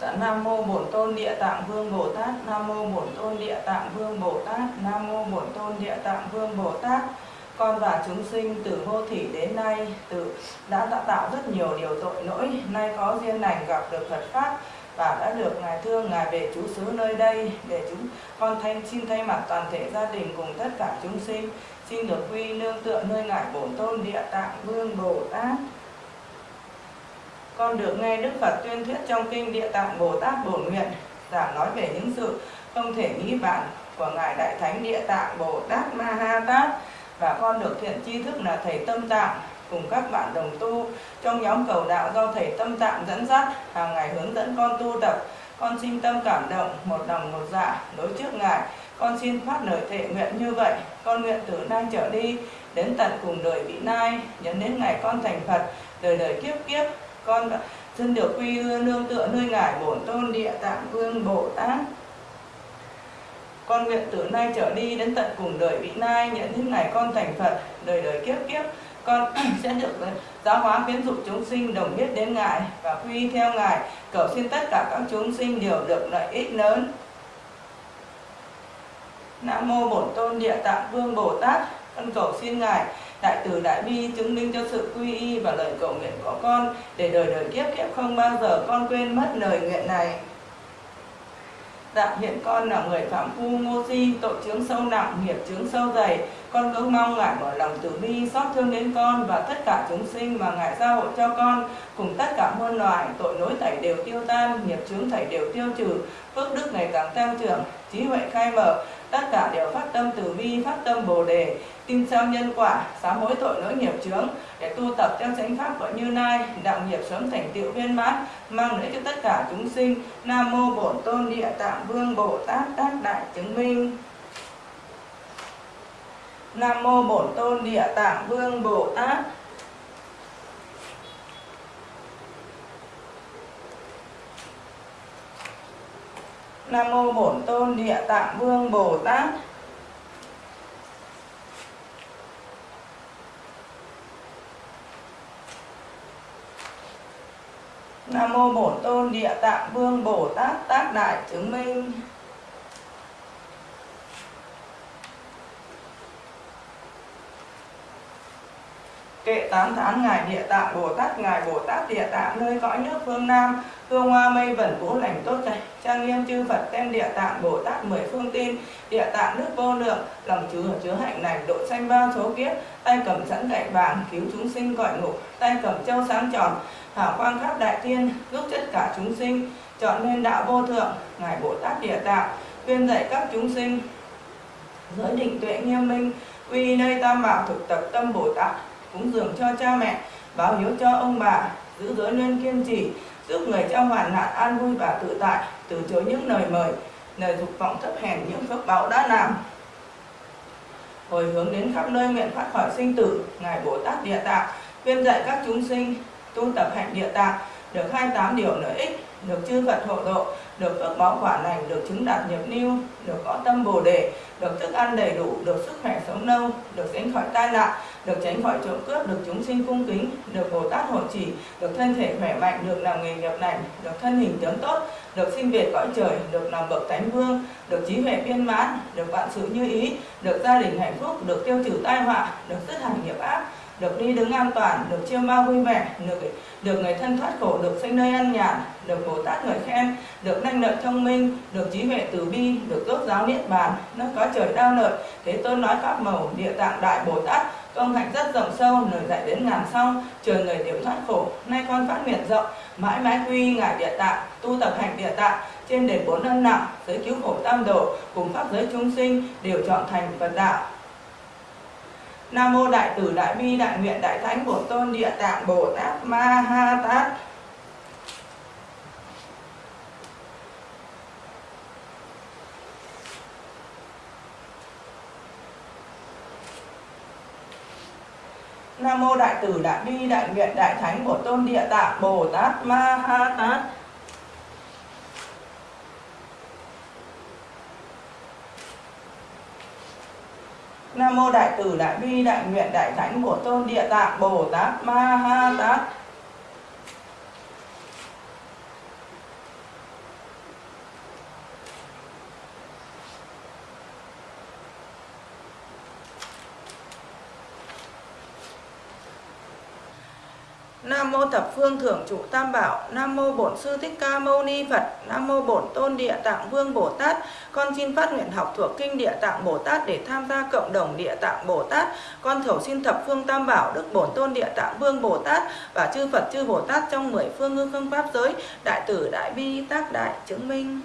Dạ, Nam mô Bổn Tôn Địa Tạng Vương Bồ Tát. Nam mô Bổn Tôn Địa Tạng Vương Bồ Tát. Nam mô Bổn Tôn Địa Tạng Vương Bồ Tát. Con và chúng sinh từ vô thủy đến nay từ đã tạo, tạo rất nhiều điều tội lỗi, nay có duyên lành gặp được Phật pháp và đã được ngài thương. Ngài về trú xứ nơi đây để chúng con thanh xin thay mặt toàn thể gia đình cùng tất cả chúng sinh xin được quy nương tựa nơi ngài Bổn Tôn Địa Tạng Vương Bồ Tát. Con được nghe Đức Phật tuyên thuyết trong kinh Địa Tạng Bồ Tát Bổn Nguyện giảng nói về những sự không thể nghĩ bàn của ngài Đại Thánh Địa Tạng Bồ Tát Ma Ha Tát và con được thiện tri thức là thầy Tâm Tạng cùng các bạn đồng tu trong nhóm cầu đạo do thầy Tâm Tạng dẫn dắt, hàng ngày hướng dẫn con tu tập. Con xin tâm cảm động, một lòng một dạ đối trước ngài. Con xin phát lời thệ nguyện như vậy. Con nguyện từ nay trở đi, đến tận cùng đời vị nai, nhấn đến ngày con thành Phật, đời đời kiếp kiếp con xin được quy nương tựa nơi ngài bổn tôn địa tạng vương bồ tát con nguyện từ nay trở đi đến tận cùng đời vị nai nhận những ngày con thành phật, đời đời kiếp kiếp. Con sẽ được ờ, giáo hóa khuyến dụ chúng sinh đồng biết đến ngài và quy theo ngài, cầu xin tất cả các chúng sinh đều được lợi ích lớn. Nam mô bổn tôn địa tạng vương bồ tát, con cầu xin ngài, đại từ đại bi chứng minh cho sự quy y và lời cầu nguyện của con, để đời đời kiếp kiếp không bao giờ con quên mất lời nguyện này. Dạ hiện con là người phạm phu ngô si, tội chướng sâu nặng, nghiệp chướng sâu dày. Con cứ mong Ngài mở lòng từ bi, xót thương đến con và tất cả chúng sinh mà Ngài gia hộ cho con. Cùng tất cả muôn loài, tội lỗi thảy đều tiêu tan, nghiệp chướng thảy đều tiêu trừ, phước đức ngày càng tăng trưởng, trí huệ khai mở. Tất cả đều phát tâm từ bi, phát tâm bồ đề, tin sao nhân quả, sám hối tội lỗi nghiệp chướng để tu tập theo chánh pháp của Như Lai, đạo nghiệp sớm thành tựu viên mãn, mang lợi cho tất cả chúng sinh. Nam mô Bổn Tôn Địa Tạng Vương Bồ Tát Tác Đại chứng minh. Nam mô Bổn Tôn Địa Tạng Vương Bồ Tát. Nam mô Bổn Tôn Địa Tạng Vương Bồ Tát. Nam mô Bổn Tôn Địa Tạng Vương Bồ Tát Tác Đại chứng minh. Kệ tám tháng Ngài Địa Tạng Bồ Tát, Ngài Bồ Tát Địa Tạng nơi cõi nước phương Nam, hương hoa mây vẩn vũ lành tốt lành, trang nghiêm chư Phật tên Địa Tạng Bồ Tát mười phương tin, Địa Tạng nước vô lượng, lòng chứa chứa hạnh này độ sanh bao số kiếp, tay cầm sẵn gậy vàng cứu chúng sinh cõi ngục, tay cầm châu sáng tròn, hào quang khắp đại thiên, giúp tất cả chúng sinh, chọn nên đạo vô thượng, Ngài Bồ Tát Địa Tạng, khuyên dạy các chúng sinh, giới định tuệ nghiêm minh, uy nơi tam bảo thực tập tâm Bồ Tát, cúng dường cho cha mẹ, báo hiếu cho ông bà, giữ giới nên kiên trì, giúp người trong hoàn nạn an vui và tự tại, từ chối những lời mời, lời dục vọng thấp hèn những phước báo đã làm. Hồi hướng đến khắp nơi nguyện thoát khỏi sinh tử, Ngài Bồ Tát Địa Tạng, khuyên dạy các chúng sinh tu tập hạnh địa tạng, được 28 điều lợi ích, được chư Phật hộ độ, được phước báo quả lành, được chứng đạt nhập niu, được có tâm bồ đề, được thức ăn đầy đủ, được sức khỏe sống lâu, được tránh khỏi tai nạn, được tránh khỏi trộm cướp, được chúng sinh cung kính, được Bồ Tát hộ trì, được thân thể khỏe mạnh, được làm nghề nghiệp lành, được thân hình tướng tốt, được sinh về cõi trời, được làm bậc thánh vương, được trí huệ viên mãn, được vạn sự như ý, được gia đình hạnh phúc, được tiêu trừ tai họa, được dứt hẳn nghiệp ác, được đi đứng an toàn, được chiêu ma vui vẻ, được được người thân thoát khổ, được sinh nơi an nhàn, được Bồ Tát người khen, được năng lợi thông minh, được trí huệ từ bi, được tốt giáo niết bàn, nó có trời đau lợi, thế tôn nói pháp màu địa tạng đại Bồ Tát, công hạnh rất rộng sâu, lời dạy đến ngàn sau, trường người điểm thoát khổ, nay con phát nguyện rộng, mãi mãi quy ngài địa tạng, tu tập hành địa tạng, trên đền bốn ân nặng, giới cứu khổ tam độ, cùng pháp giới chúng sinh đều chọn thành Phật đạo. Nam mô Đại Từ Đại Bi Đại Nguyện Đại Thánh Bổn Tôn Địa Tạng Bồ Tát Ma Ha Tát. Nam mô Đại Từ Đại Bi Đại Nguyện Đại Thánh bổ Tôn Địa Tạng Bồ Tát Ma Ha Tát. Nam mô Đại Từ Đại Bi Đại Nguyện Đại Thánh bổ Tôn Địa Tạng Bồ Tát Ma Ha Tát. Nam mô thập phương thượng trụ tam bảo, Nam mô bổn sư thích ca mâu ni Phật, Nam mô bổn tôn địa tạng vương Bồ Tát. Con xin phát nguyện học thuộc kinh địa tạng Bồ Tát để tham gia cộng đồng địa tạng Bồ Tát. Con thầu xin thập phương tam bảo đức bổn tôn địa tạng vương Bồ Tát và chư Phật chư Bồ Tát trong mười phương ngư không pháp giới, đại tử đại bi tác đại chứng minh.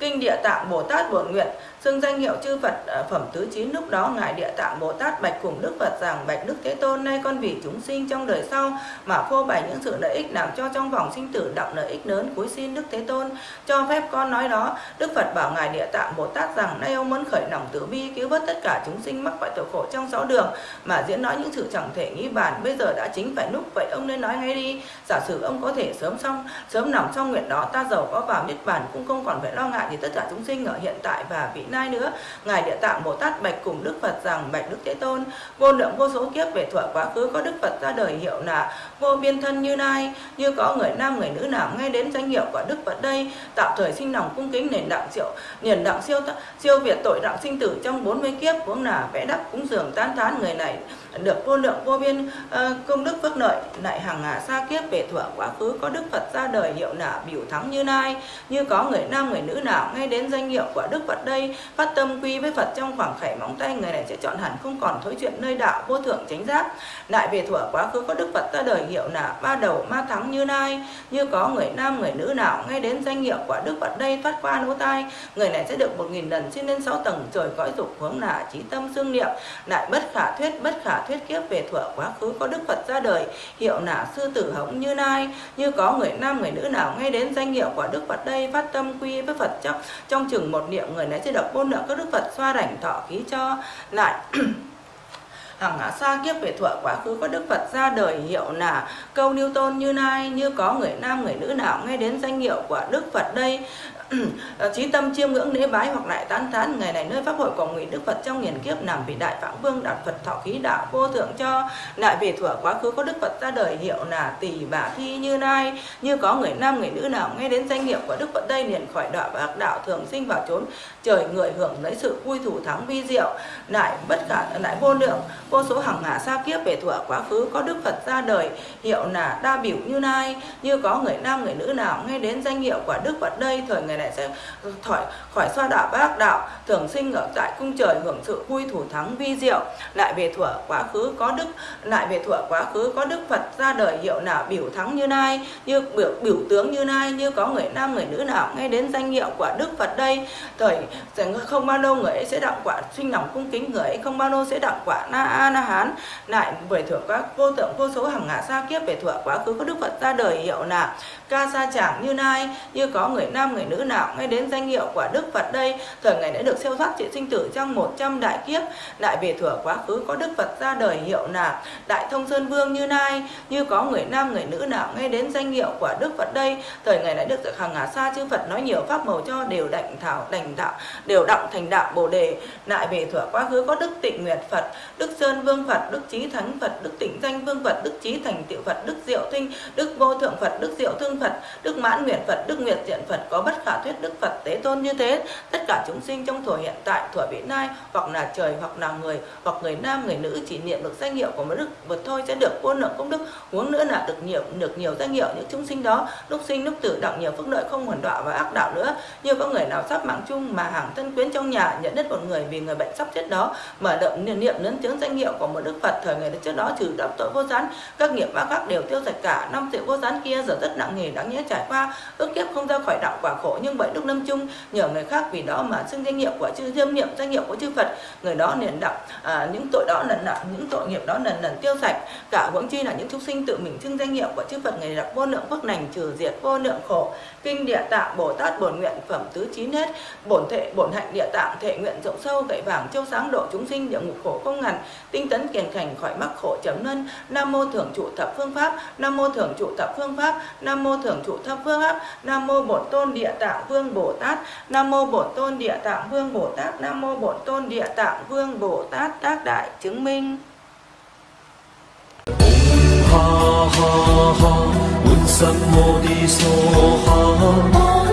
Kinh Địa Tạng Bồ Tát Bổn Nguyện xưng danh hiệu chư Phật ờ, phẩm tứ chín lúc đó ngài Địa Tạng Bồ Tát bạch cùng Đức Phật rằng, bạch Đức Thế Tôn, nay con vì chúng sinh trong đời sau mà phô bày những sự lợi ích làm cho trong vòng sinh tử động lợi ích lớn, cúi xin Đức Thế Tôn cho phép con nói đó. Đức Phật bảo ngài Địa Tạng Bồ Tát rằng, nay ông muốn khởi lòng từ bi, cứu vớt tất cả chúng sinh mắc phải tội khổ trong sáu đường mà diễn nói những sự chẳng thể nghĩ bàn. Bây giờ đã chính phải lúc vậy ông nên nói ngay đi. Giả sử ông có thể sớm xong, sớm nằm trong nguyện đó, ta giàu có vào niết bàn cũng không còn phải lo ngại thì tất cả chúng sinh ở hiện tại và vị nay nữa. Ngài địa tạng bồ tát bạch cùng đức phật rằng, bạch đức thế tôn, vô lượng vô số kiếp về thuở quá khứ có đức phật ra đời hiệu là vô biên thân như nay như có người nam, người nữ nào nghe đến danh hiệu của đức phật đây tạo thời sinh lòng cung kính nền đặng siêu, nền đặng siêu siêu việt tội đặng sinh tử trong 40 kiếp cũng là vẽ đắp cúng dường tán thán người này được vô lượng vô biên ờ, công đức phước lợi, lại hàng hà xa kiếp về thuở quá khứ có đức phật ra đời hiệu là biểu thắng như nay như có người nam người nữ nào ngay đến danh hiệu của đức phật đây, phát tâm quy với phật trong khoảng khảy móng tay, người này sẽ chọn hẳn không còn thối chuyện nơi đạo vô thượng chánh giác. Lại về thuở quá khứ có đức phật ra đời hiệu là ba đầu ma thắng như nay như có người nam người nữ nào ngay đến danh hiệu của đức phật đây thoát qua lỗ tai, người này sẽ được một nghìn lần xin lên sáu tầng trời cõi dục hướng là trí tâm xương niệm. Lại bất khả thuyết, bất khả thuyết kiếp về thuở quá khứ, có đức phật ra đời, hiệu là sư tử hống như nay như có người nam, người nữ nào nghe đến danh hiệu của đức phật đây, phát tâm quy với phật trong trong chừng một niệm, người nãy sẽ được vô lượng các đức phật xoa rảnh thọ khí cho lại. Hằng ngã xa kiếp về thuở quá khứ, có đức phật ra đời, hiệu là câu newton tôn như nay như có người nam, người nữ nào nghe đến danh hiệu của đức phật đây Ờ, trí tâm chiêm ngưỡng lễ bái hoặc lại tán thán, ngày này nơi pháp hội của nguyện đức phật trong nghìn kiếp nằm vì đại phạm vương đạt phật thọ khí đạo vô thượng cho, lại về thuở quá khứ có đức phật ra đời hiệu là tỷ bà thi như nay như có người nam, người nữ nào nghe đến danh hiệu của đức phật đây liền khỏi đạo và đạo thường sinh vào chốn trời người hưởng lấy sự vui thủ thắng vi diệu, lại bất cả lại vô lượng. Vô số hằng hà xa kiếp về thuở quá khứ có đức phật ra đời hiệu là đa biểu như nay như có người nam, người nữ nào nghe đến danh hiệu của đức phật đây, thời người này sẽ khỏi khỏi xoa đạo bác đạo, thường sinh ở tại cung trời hưởng sự vui thủ thắng vi diệu. Lại về thuở quá khứ có đức, lại về thuở quá khứ có đức phật ra đời hiệu nào biểu thắng như nay, như biểu biểu tướng như nay, như có người nam người nữ nào nghe đến danh hiệu của đức phật đây, thời không bao lâu người ấy sẽ đặng quả sinh lòng cung kính, người ấy không bao lâu sẽ đặng quả na a na hán. Lại về thuở các vô tượng vô số hàng ngã xa kiếp, về thuở quá khứ có đức phật ra đời hiệu là ca sa chẳng như nay, như có người nam người nữ nào nghe đến danh hiệu của đức phật đây. Thời ngày đã được siêu thoát trị sinh tử trong 100 đại kiếp. Lại về thừa quá khứ có đức phật ra đời hiệu là đại thông sơn vương như nay như có người nam, người nữ nào nghe đến danh hiệu của đức phật đây. Thời ngày đã được hàng ngà xa chư phật nói nhiều pháp màu cho đều đảnh thảo, đảnh đạo, đều động thành đạo bồ đề. Lại về thừa quá khứ có đức tịnh nguyệt phật, đức sơn vương phật, đức trí thánh phật, đức tịnh danh vương phật, đức trí thành Tiệu phật, đức diệu thinh, đức vô thượng phật, đức diệu thương phật, đức mãn nguyệt phật, đức nguyệt diện phật có bất khả thuyết đức phật tế tôn như thế, tất cả chúng sinh trong thuở hiện tại thuở vị nay hoặc là trời, hoặc là người, hoặc người nam, người nữ chỉ niệm được danh hiệu của một đức vật thôi sẽ được vô lượng công đức. Huống nữa là được nhiều được nhiều danh hiệu những chúng sinh đó. Lúc sinh, lúc tử, đặng nhiều phước lợi, không hoàn đọa và ác đạo nữa. Như có người nào sắp mạng chung mà hàng thân quyến trong nhà, nhận đất một người vì người bệnh sắp chết đó, mở động niệm niệm lớn tiếng danh hiệu của một đức phật, thời ngày trước đó, trừ đắp tội vô gián các nghiệp ác khác đều tiêu sạch cả. Năm sự vô gián kia giờ rất nặng nề đáng nhớ trải qua. Ước kiếp không ra khỏi đạo quả khổ nhưng bởi đức lâm chung nhờ người khác vì đó mà xưng danh hiệu của chư diêm niệm danh hiệu của chư phật. Người đó liền đặng à, những tội đó lần nặng những tội nghiệp đó lần lần tiêu sạch. Cả huống chi là những chúng sinh tự mình xưng danh hiệu của chư phật người đặng vô lượng phước lành trừ diệt vô lượng khổ. Kinh địa tạng bồ tát bổn nguyện phẩm tứ chín hết bổn thệ bổn hạnh địa tạng thệ nguyện rộng sâu gậy vàng châu sáng độ chúng sinh địa ngục khổ không ngàn tinh tấn kiền cảnh khỏi mắc khổ chấm luân. Nam mô thượng trụ thập phương pháp. Nam mô thượng trụ thập phương pháp. Nam mô thượng trụ thập phương pháp. Nam mô bổn tôn địa tạng. Tạng Vương Bồ Tát. Nam Mô Bổn Tôn Địa Tạng Vương Bồ Tát. Nam Mô Bổn Tôn Địa Tạng Vương Bồ Tát. Tác Đại Chứng Minh. Ha ha ha, Bụt Sắc Mô Đi Sô Ha.